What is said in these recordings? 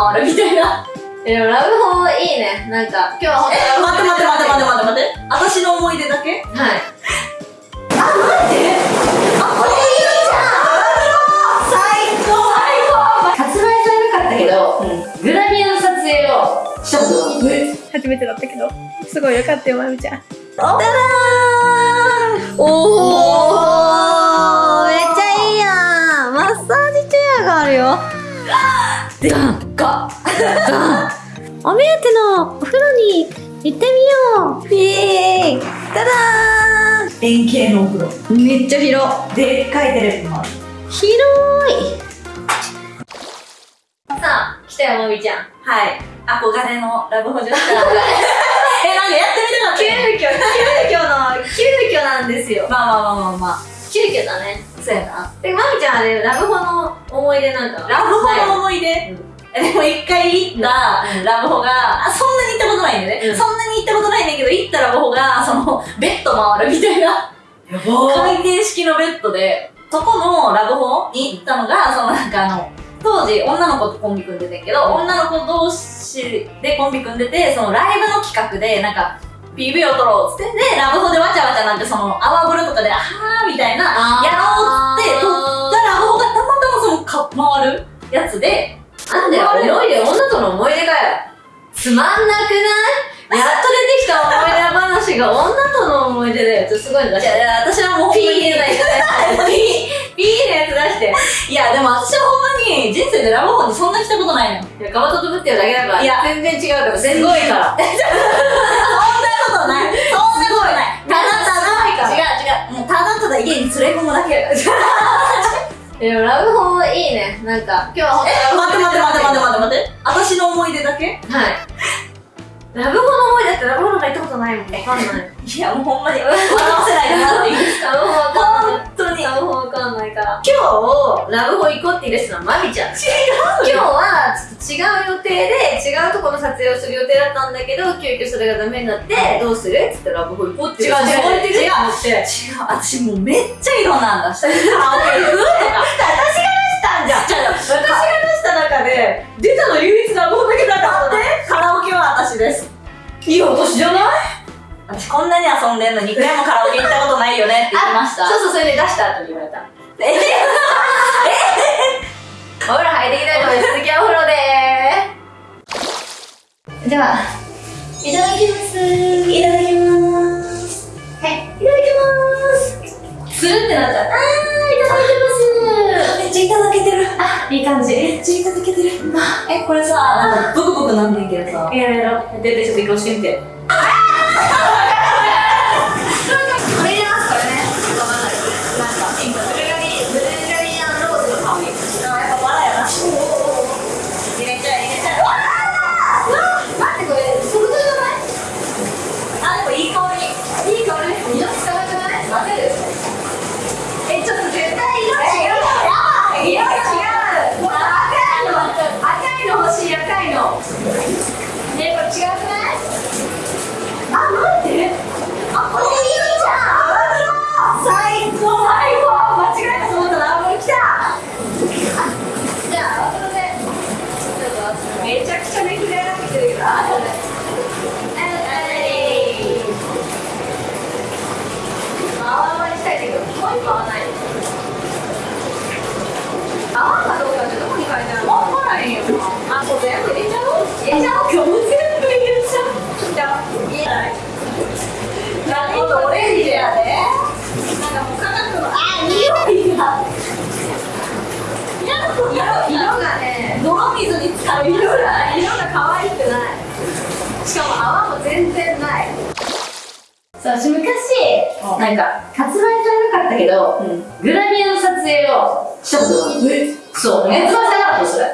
回るみたいな。でもラブホいいね。なんか、今日はほんとえ、待って待って待って待って待って待って。私の思い出だけ？はい。あ、待って。あ、これいいじゃん。最高。発売されなかったけど、グラビアの撮影をしたことがある。初めてだったけど。すごいよかったよまみちゃん。ただー。おー。めっちゃいいやん。マッサージチェアがあるよ。でかお目当てのお風呂に行ってみようピーンただ円形のお風呂。ーんめっちゃ広でっかいテレビもある。広いさあ、来たよ、もみちゃん。はい。憧れのラブホ女子から。え、なんかやってみたかった急遽、急遽の、急遽なんですよ。まあまあまあまあまあ。急遽だね。そうやな。で、まみちゃんあれ、ラブホの思い出なんかラブホのの思い出、でも一回行ったうん。ラブホが、あそんなに行ったことないんだよね、うん。そんなに行ったことないんだけど、行ったラブホが、その、ベッド回るみたいな。回転式のベッドで、そこのラブホに行ったのが、そのなんかあの、当時女の子とコンビ組んでたけど、女の子同士でコンビ組んでて、そのライブの企画で、なんか、PV を撮ろうっつって、で、ラブホでわちゃわちゃなんてその、泡風呂とかで、あはーみたいな、やろうって撮ったラブホがたまたまそのか回るやつで、なんだよ、思い出、女との思い出かよ。つまんなくない？やっと出てきた思い出話が女との思い出だよ。すごいの出して。いやいや、私はもうピーほんまに入れない。ピー、ピーのやつ出して。いや、でも私はほんまに人生でラブホにそんな来たことないの。いや、かばととぶってるだけだから。いや全然違うから。すごいから。そんなことない。そんなことない。ただただ、違う違う。もうただただ家に連れ込むだけやから。でもラブホいいね。なんか、今日はえ、待って待って待って待ってっ待って待って。私の思い出だけ？て。はい。ラブホの思い出ってラブホなんか行ったことないもん。わかんない。いや、もうほんまに笑わせないでもらっていい ラブホわかんない。ラブホわかんないから。今日、ラブホ行こうって言い出したのはマミちゃん。違う今日は、ちょっと違う予定で、違うとこの撮影をする予定だったんだけど、急遽それがダメになって、どうする？っつってラブホ行こうって違う違う違うって思って。違う、私もうめっちゃ色なんだ。カラオケ行くとか。私が出したんじゃん違う私が出した中で、出たの唯一ラブホだけだった待って、カラオケは私です。いい私じゃない？私こんなに遊んでんのに一回もカラオケ行ったことないよねって言ってました。そうそう、それで出した後に言われた。え？お風呂入ってきたいと思います。続きはお風呂でーでは、いただきます。いただきます。はい、いただきます。つるってなっちゃった。あー、いただきめっちゃいただけてる。ます。いい感じ。めっちゃいただけてる。え、これさ、なんかブクブクなんねんけどさ。やろうやろう。で、で、ちょっと移行してみて。違くないあ、待って。あ、これいいじゃん。最高。最高。間違えたと思ったら、あ、もう来た。じゃあ、後で。ちょっと、めちゃくちゃめくれ上がってるけど、あ、後で。はい。泡泡にしたいんだけど、もう一個泡ない。泡かどうかってどこに書いてあるのわからへんよ。あ、もう全部泥水に使う色が、可愛くない。しかも泡も全然ない。そう、私昔、なんか、発売されなかったけど、グラビアの撮影をしたことがある。そう、発売されなかったよ、それ。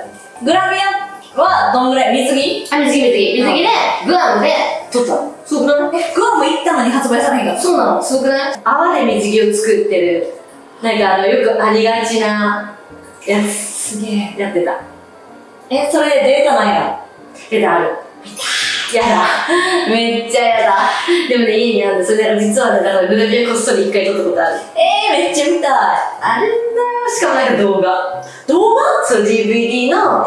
グラビアはどんぐらい？水着？あ、水着水着。水着で、グアムで撮ったの。すごくない？え、グアム行ったのに発売されへんかそうなの、すごくない？泡で水着を作ってる、なんかあの、よくありがちなやつ、すげえ、やってた。え、それデータないの出たある。やだ。めっちゃやだ。でもね、家にあるんで、それで実はね、だからグラビアこっそり一回撮ったことある。えー、めっちゃ見たい。あるんだよ。しかもなんか動画。動画？そう、DVD の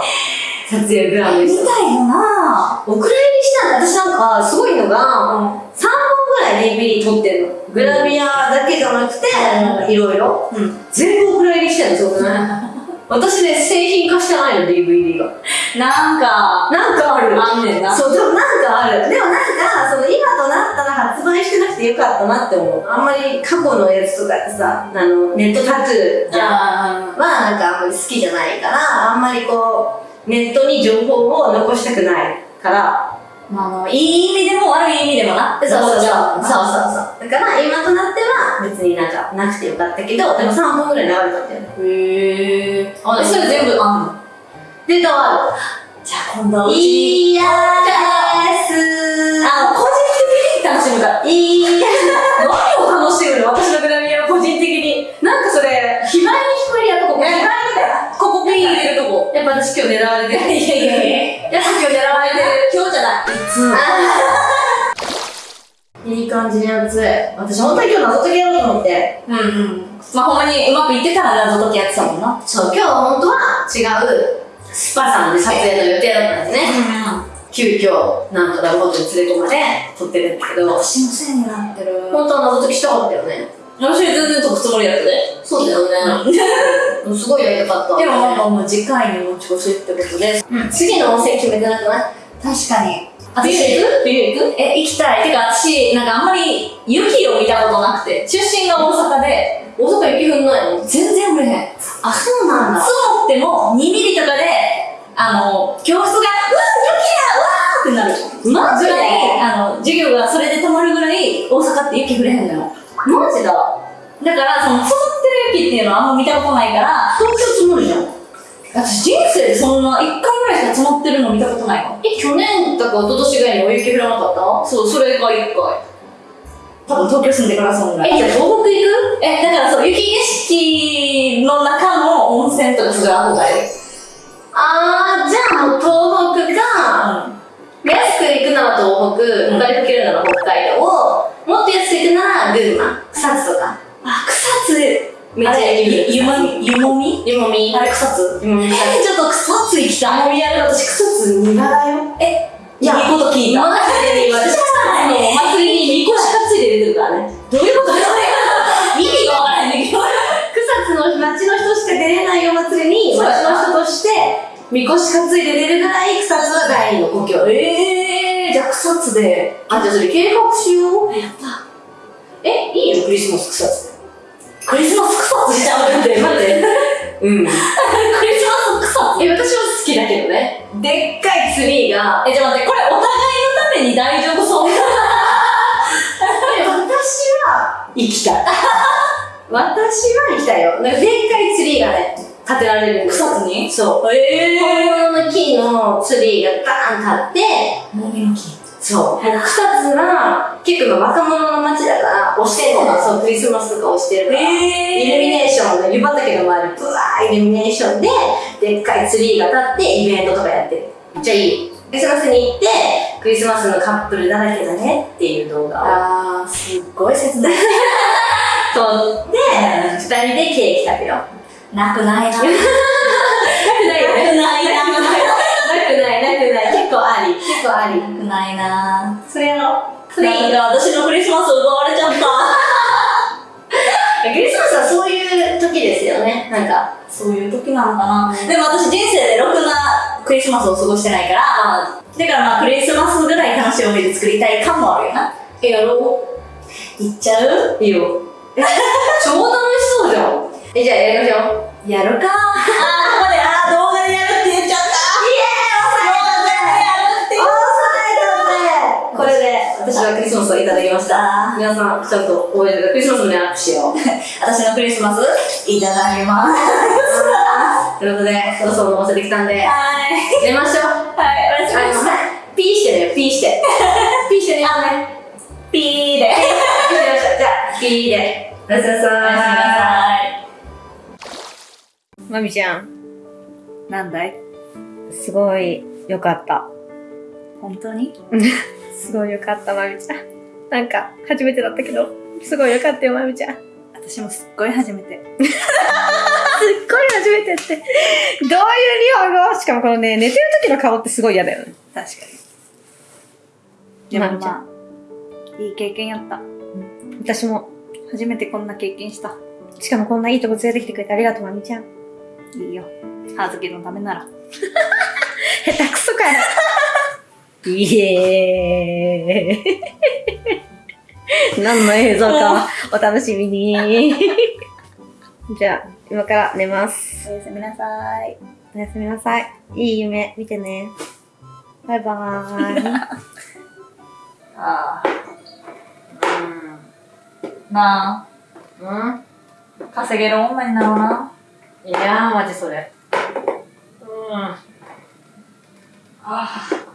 撮影グラム。みたいよなお蔵入りしたんだ。私なんか、すごいのが、3本ぐらい DVD 撮ってんの。グラビアだけじゃなくて、なんかいろいろ。うん。全部お蔵入りしてんの、そうくない？私ね、製品化してないの、DVD が。なんか、なんかある。あんねんな。そう、でもなんかある。でもなんか、その今となったら発売してなくてよかったなって思う。あんまり過去のやつとかってさ、あの、ネットタトゥーじゃん。あはなんかあんまり好きじゃないから、あんまりこう、ネットに情報を残したくないから、あ、あの、いい意味でも悪い意味でもな。そうそうそう。そうそうう。そう。だから今となっては別になんかなくてよかったけど、でも3本ぐらい流れたんだよね。へえ。あ、それ全部あんの？で、どうあじゃあ今度はうるちに。いやですあ、個人的に楽しむから。いいや何を楽しむの？私のグラビアを個人的に。なんかそれ、非売に聞こえるやとこ、いや非売ここピー入れるとこ。やっぱ私今日狙われてる。いやいやいや。やっぱ今日狙われてる。い。い感じに熱い。私本当に今日謎解きやろうと思って。うんうん。まあほんまにうまくいってたら謎解きやってたもんな。そう、今日は本当は違うスパさんで撮影の予定だったんですね。急遽、なんとラブホテルに連れ込まれ、撮ってるんだけど、私のせいになってる。本当は謎解きしたかったよね。私全然解くつもりやったで。そうだよね。ですごいやりたかった。もまあまあもう次回に持ち越しってことで。次の温泉決めてなくない？確かに。冬行く冬行くえ、行きたい。てか私、なんかあんまり雪を見たことなくて、出身が大阪で、大阪雪降んないの？全然降れへん。あ、そうなんだ。積もっても2ミリとかで、あの、教室が、うわ、雪やうわーってなる。マジで？ぐらい、あの、授業がそれで止まるぐらい、大阪って雪降れへんのよ。マジだ。だから、その、積もってる雪っていうのはあんま見たことないから、東京積もるじゃん。私人生でそんな1回ぐらいしか積もってるの見たことないわ。え、去年とか一昨年ぐらいにお雪降らなかった？そう、それが1回。多分東京住んでからそんぐらい。え、じゃあ東北行く？え、だからそう、雪景色の中の温泉とかすごい憧れる。あー、じゃあもう東北か、安く行くなら東北、うんお金かけるなら北海道、もっと安く行くなら群馬、草津とか。あ、草津、めっちゃもみ、ゆもみ？湯もみ。あれ草津？ちょっと草津行きたい。もみやる私草津苦だよ。え、いやいいこと聞いた。マジでお祭りにみこし担いで出てるからね。どういうこと？意味がわからへんねんけど。草津の町の人しか出れないお祭りに、町の人として、みこし担いで出るぐらい草津は第二の故郷。えー、じゃあ草津で。あ、じゃあそれ計画しよう。やった。え、いいよ、クリスマス草津で。クリスマス草津しちゃうって。待って。うん。クリスマス草津え、私は好きだけどね。でっかいツリーが、え、じゃあ待って、これお互いのために大丈夫そう？え私は行きたい。私は行きたいよ。なんかでっかいツリーがね、建てられるんです草津に？そう。え本物の木のツリーがガーン立って、ー。もみの木。そう。もう草津は結構若者の街だから、押してんのが、そう、クリスマスとか押してるから。イルミネーションの湯畑の周り、ブワーイルミネーションで、でっかいツリーが立って、イベントとかやってる。めっちゃいい。クリスマスに行って、クリスマスのカップルだらけだねっていう動画をあー、すっごい切ない。撮って、二人でケーキ食べよう。なくない？な。結構あり。くないな。それやろう。それいい。なんか私のクリスマス奪われちゃった。クリスマスはそういう時ですよね。なんか、そういう時なのかな。でも私人生でろくなクリスマスを過ごしてないから、まあ、だからまあクリスマスぐらい楽しい思い出作りたい感もあるよな。え、やろ行っちゃう？ういいよ。え、超楽しそうじゃん。え、じゃあやりましょう。やるか。あー、ここで、で、私はクリスマスをいただきました。あ皆さん、ちゃんと覚えてください。クリスマスに握手しよう。私のクリスマス、いただきます。ということで、そろそろ飲ませてきたんで、はい。寝ましょう。はい、おやすみなさい。ピーしてね、ピーして。ピーしてね。ピーで。ピーしまし。じゃあ、ピーで。おやすみなさおやすみなさい。まみちゃん、なんだい？すごい良かった。本当に？すごい良かった、まみちゃん。なんか、初めてだったけど、すごい良かったよ、まみちゃん。私もすっごい初めて。ごい初めてって。どういう日本語？しかもこのね、寝てる時の顔ってすごい嫌だよね。確かに。でもまあいい経験やった。私も。初めてこんな経験した。しかもこんないいとこ連れてきてくれてありがとう、まみちゃん。いいよ。葉月のためなら。下手くそかよ。イエーイ。何の映像かお楽しみに。じゃあ、今から寝ます。おやすみなさい。おやすみなさい。いい夢見てね。バイバーイ。ああ。うん。なうんあ、稼げる女になろうな。いやー、マジそれ。うん。ああ。